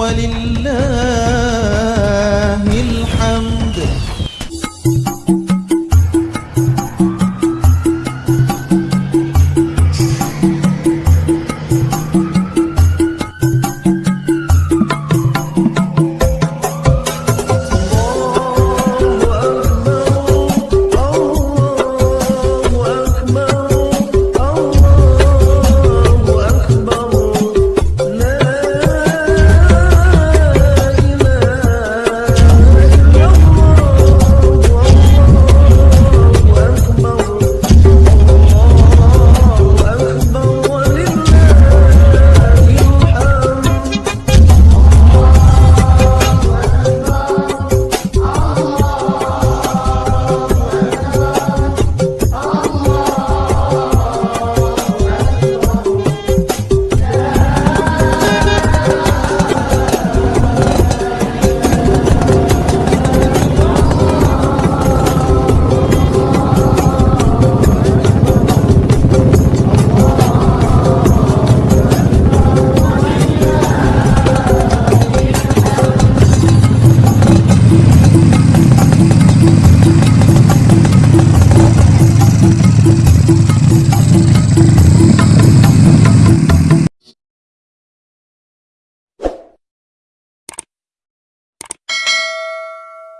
ولله